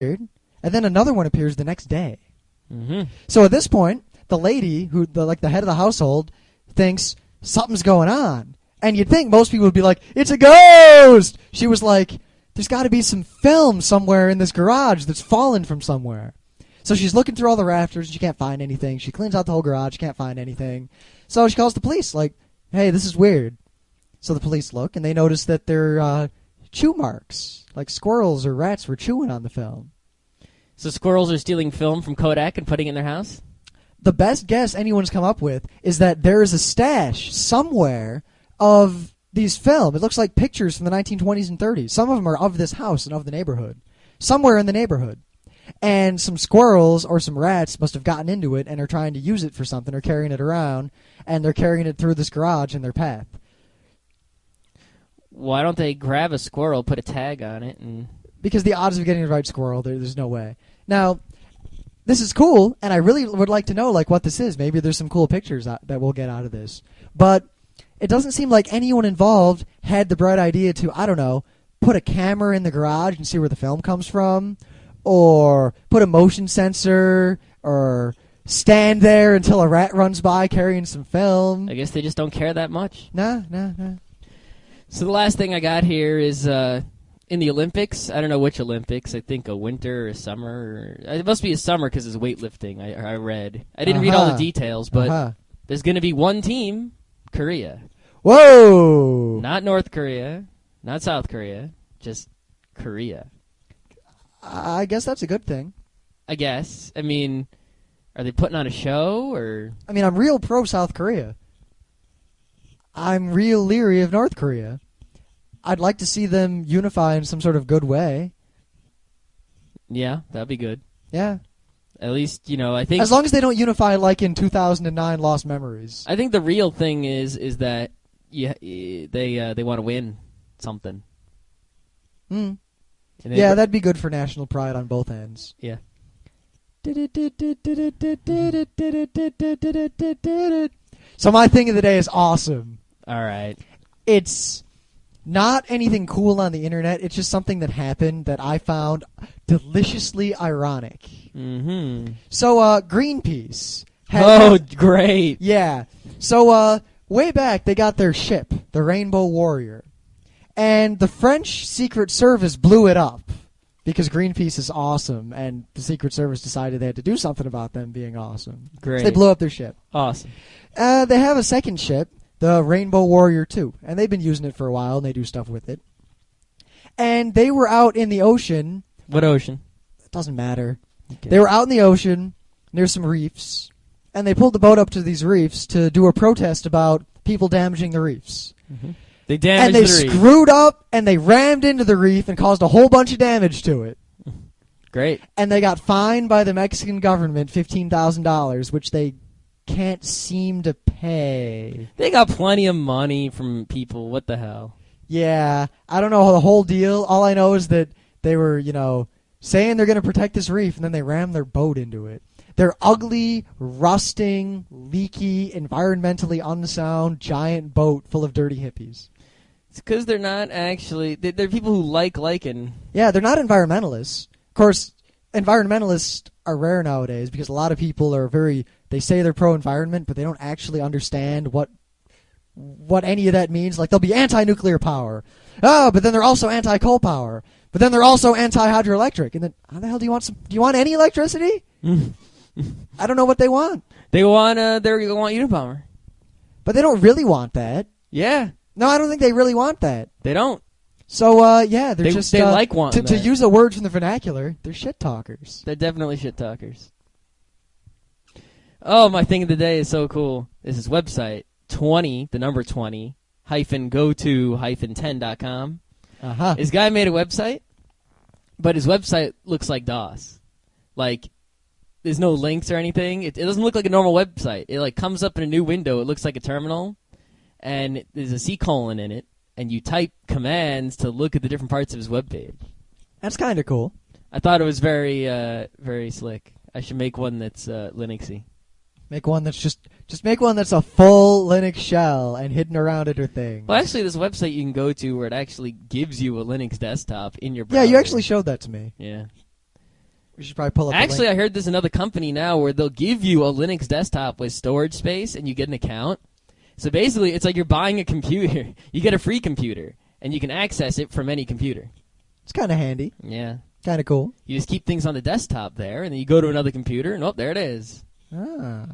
And then another one appears the next day. Mm-hmm. So at this point, the lady who, the, like the head of the household, thinks something's going on. And you'd think most people would be like, "It's a ghost." She was like, "There's got to be some film somewhere in this garage that's fallen from somewhere." So she's looking through all the rafters and she can't find anything. She cleans out the whole garage, can't find anything. So she calls the police, like, "Hey, this is weird." So the police look and they notice that there are uh, chew marks, like squirrels or rats were chewing on the film. So squirrels are stealing film from Kodak and putting it in their house. the best guess anyone's come up with is that there is a stash somewhere of these film. It looks like pictures from the 1920s and 30s. Some of them are of this house and of the neighborhood. Somewhere in the neighborhood. And some squirrels or some rats must have gotten into it and are trying to use it for something or carrying it around. And they're carrying it through this garage in their path. Why don't they grab a squirrel, put a tag on it, and Because the odds of getting the right squirrel, there, there's no way. Now, this is cool, and I really would like to know like what this is. Maybe there's some cool pictures out, that we'll get out of this. But it doesn't seem like anyone involved had the bright idea to I don't know put a camera in the garage and see where the film comes from, or put a motion sensor, or stand there until a rat runs by carrying some film. I guess they just don't care that much. Nah, nah, nah. So the last thing I got here is uh, in the Olympics. I don't know which Olympics. I think a winter or a summer. Or, it must be a summer because it's weightlifting. I, I read. I didn't read all the Uh-huh. details, but Uh-huh. there's going to be one team, Korea, Whoa! not North Korea, not South Korea, just Korea. I guess that's a good thing. I guess. I mean, are they putting on a show or? I mean, I'm real pro South Korea. I'm real leery of North Korea. I'd like to see them unify in some sort of good way. Yeah, that'd be good. Yeah. At least you know. I think As long as they don't unify like in 2009 Lost Memories. I think the real thing is is that yeah, they uh, they want to win something. Hmm. They- Yeah, that'd be good for national pride on both ends. yeah. So my thing of the day is awesome. All right. It's not anything cool on the internet. It's just something that happened that I found deliciously ironic. Mm-hmm. So uh Greenpeace had Oh, great. Yeah. So uh way back they got their ship, the Rainbow Warrior. And the French Secret Service blew it up because Greenpeace is awesome and the Secret Service decided they had to do something about them being awesome. Great. So they blew up their ship. Awesome. Uh they have a second ship, the Rainbow Warrior 2, and they've been using it for a while and they do stuff with it. And they were out in the ocean, What ocean? it doesn't matter. Okay. They were out in the ocean near some reefs, and they pulled the boat up to these reefs to do a protest about people damaging the reefs. Mm-hmm. They damaged and they the reef. screwed up and they rammed into the reef and caused a whole bunch of damage to it. Great. And they got fined by the Mexican government $15,000, which they can't seem to pay. They got plenty of money from people. What the hell? Yeah, I don't know the whole deal. All I know is that they were, you know, saying they're going to protect this reef, and then they rammed their boat into it. Their ugly, rusting, leaky, environmentally unsound giant boat full of dirty hippies. It's because they're not actually. They, they're people who like liking. Yeah, they're not environmentalists. Of course, environmentalists are rare nowadays because a lot of people are very. They say they're pro-environment, but they don't actually understand what what any of that means. Like they'll be anti-nuclear power, oh, but then they're also anti-coal power, but then they're also anti-hydroelectric. And then how the hell do you want some? Do you want any electricity? I don't know what they want, They want. Uh, they want Unabomber. but they don't really want that. Yeah. No, I don't think they really want that. They don't. So, uh, yeah, they're They- just they uh, like wanting to, to use a word from the vernacular. They're shit talkers. They're definitely shit talkers. Oh, my thing of the day is so cool. This is website twenty, the number twenty hyphen go to hyphen ten dot com. Uh huh. This guy made a website, but his website looks like DOS. Like, there's no links or anything. It, it doesn't look like a normal website. It like comes up in a new window. It looks like a terminal, and there's a C colon in it, and you type commands to look at the different parts of his web page. That's kind of cool. I thought it was very, uh, very slick. I should make one that's uh, Linuxy. Make one that's just just make one that's a full Linux shell and hidden around it or things. Well, actually, this website you can go to where it actually gives you a Linux desktop in your browser. yeah, you actually showed that to me. Yeah. We should probably pull up. Actually. I heard there's another company now where they'll give you a Linux desktop with storage space and you get an account. So basically, it's like you're buying a computer. You get a free computer and you can access it from any computer. it's kind of handy, Yeah. kind of cool. You just keep things on the desktop there and then you go to another computer and oh, there it is. Ah.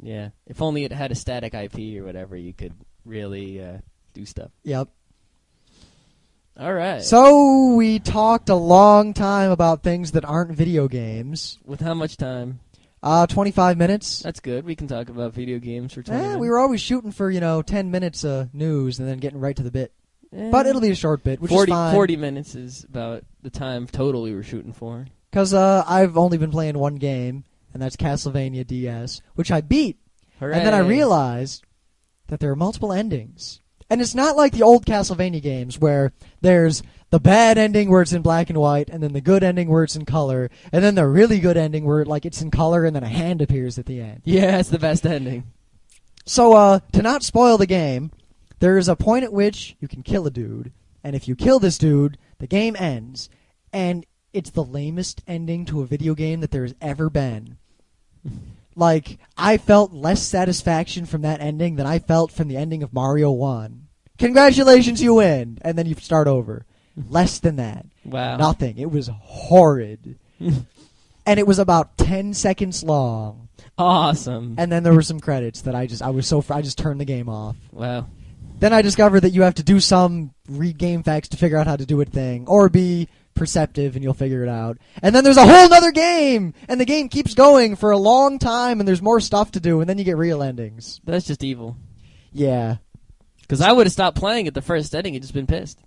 Yeah. If only it had a static IP or whatever, you could really uh, do stuff. Yep. All right. So we talked a long time about things that aren't video games. With how much time? Uh, 25 minutes. That's good. We can talk about video games for 20 Eh, minutes. we were always shooting for, you know, 10 minutes of news and then getting right to the bit. Eh, But it'll be a short bit, which 40, is fine. 40 minutes is about the time total we were shooting for. Because uh, I've only been playing one game, and that's Castlevania DS, which I beat. And then I realized that there are multiple endings. And it's not like the old Castlevania games where there's the bad ending where it's in black and white, and then the good ending where it's in color, and then the really good ending where like it's in color and then a hand appears at the end. Yeah, it's the best ending. So uh, to not spoil the game, there is a point at which you can kill a dude, and if you kill this dude, the game ends, and it's the lamest ending to a video game that there has ever been. like I felt less satisfaction from that ending than I felt from the ending of Mario One. Congratulations, you win, and then you start over. Less than that. Wow. Nothing. It was horrid. and it was about 10 seconds long. Awesome. And then there were some credits that I just I was so fr- I just turned the game off. wow. Then I discovered that you have to do some read GameFAQs to figure out how to do a thing, or be perceptive and you'll figure it out. And then there's a whole nother game, and the game keeps going for a long time, and there's more stuff to do, and then you get real endings. That's just evil. Yeah, Because I would have stopped playing at the first ending and just been pissed.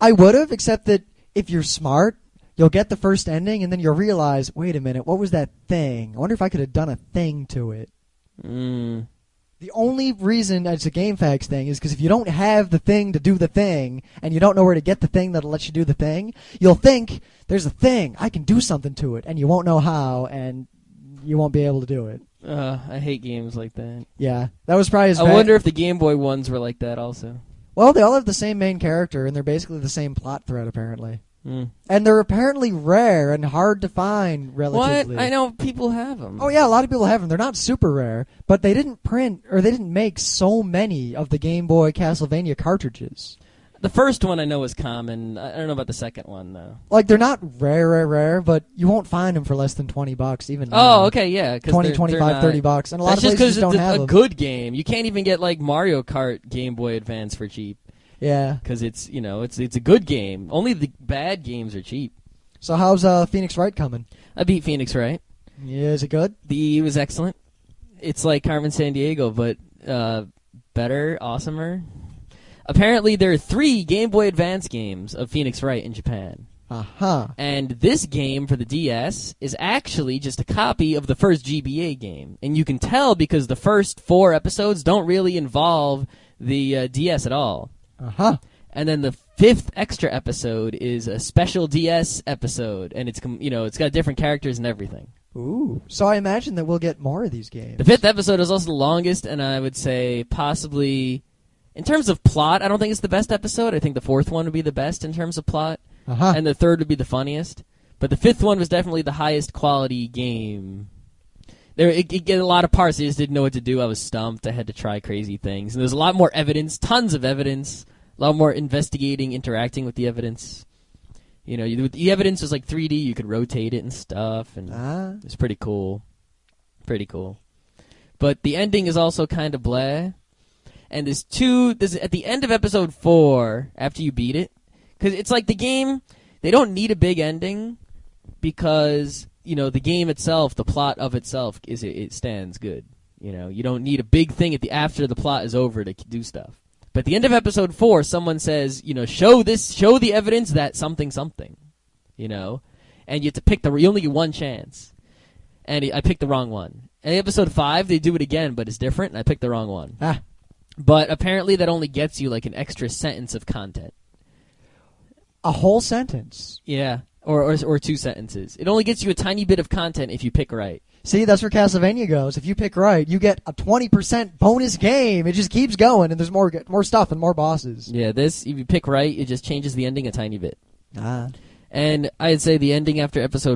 I would have, except that if you're smart, you'll get the first ending, and then you'll realize, wait a minute, what was that thing? I wonder if I could have done a thing to it. Mm. The only reason it's a GameFAQs thing is because if you don't have the thing to do the thing, and you don't know where to get the thing that'll let you do the thing, you'll think there's a thing I can do something to it, and you won't know how, and you won't be able to do it. Uh, I hate games like that. Yeah, that was probably as I bad- wonder if the Game Boy ones were like that also. Well, they all have the same main character, and they're basically the same plot thread apparently, Mm. and they're apparently rare and hard to find What? relatively. I know people have them. Oh yeah, a lot of people have them. They're not super rare, but they didn't print or they didn't make so many of the Game Boy Castlevania cartridges. The first one I know is common. I don't know about the second one though. Like they're not rare, rare, rare, but you won't find them for less than twenty bucks. Even Oh, now. okay, yeah, 20, they're- 25, they're 30 bucks, and a lot That's of just places don't it's have a, a them. good game. You can't even get like Mario Kart Game Boy Advance for cheap Yeah. because it's you know it's it's a good game. Only the bad games are cheap. So how's uh, Phoenix Wright coming? I beat Phoenix Wright. Yeah, is it good? The it was excellent. It's like Carmen Sandiego, but uh, better, awesomer. Apparently, there are three Game Boy Advance games of Phoenix Wright in Japan. Uh huh. And this game for the DS is actually just a copy of the first GBA game. And you can tell because the first four episodes don't really involve the uh, DS at all. Uh huh. And then the fifth extra episode is a special DS episode, and it's com- you know it's got different characters and everything. Ooh. So I imagine that we'll get more of these games. The fifth episode is also the longest, and I would say possibly, in terms of plot, I don't think it's the best episode. I think the fourth one would be the best in terms of plot, Uh huh. and the third would be the funniest. But the fifth one was definitely the highest quality game. There, it, it get a lot of parts. I just didn't know what to do. I was stumped. I had to try crazy things, and there's a lot more evidence, tons of evidence, a lot more investigating, interacting with the evidence. You know, you, the evidence was like 3D. You could rotate it and stuff, and Ah. it's pretty cool. Pretty cool. But the ending is also kind of blah. And there's two. There's at the end of episode four after you beat it, because it's like the game. They don't need a big ending because you know the game itself, the plot of itself is it, it stands good. You know, you don't need a big thing at the after the plot is over to do stuff. But at the end of episode four, someone says, you know, show this, show the evidence that something, something, you know, and you have to pick the. You only get one chance, and I picked the wrong one. And episode five, they do it again, but it's different, and I picked the wrong one. Ah. But apparently, that only gets you like an extra sentence of content. A whole sentence. Yeah, or or, or two sentences. It only gets you a tiny bit of content if you pick right. See, that's where Castlevania goes. If you pick right, you get a 20% bonus game. It just keeps going, and there's more more stuff and more bosses. Yeah, this if you pick right, it just changes the ending a tiny bit. Ah. And I'd say the ending after episode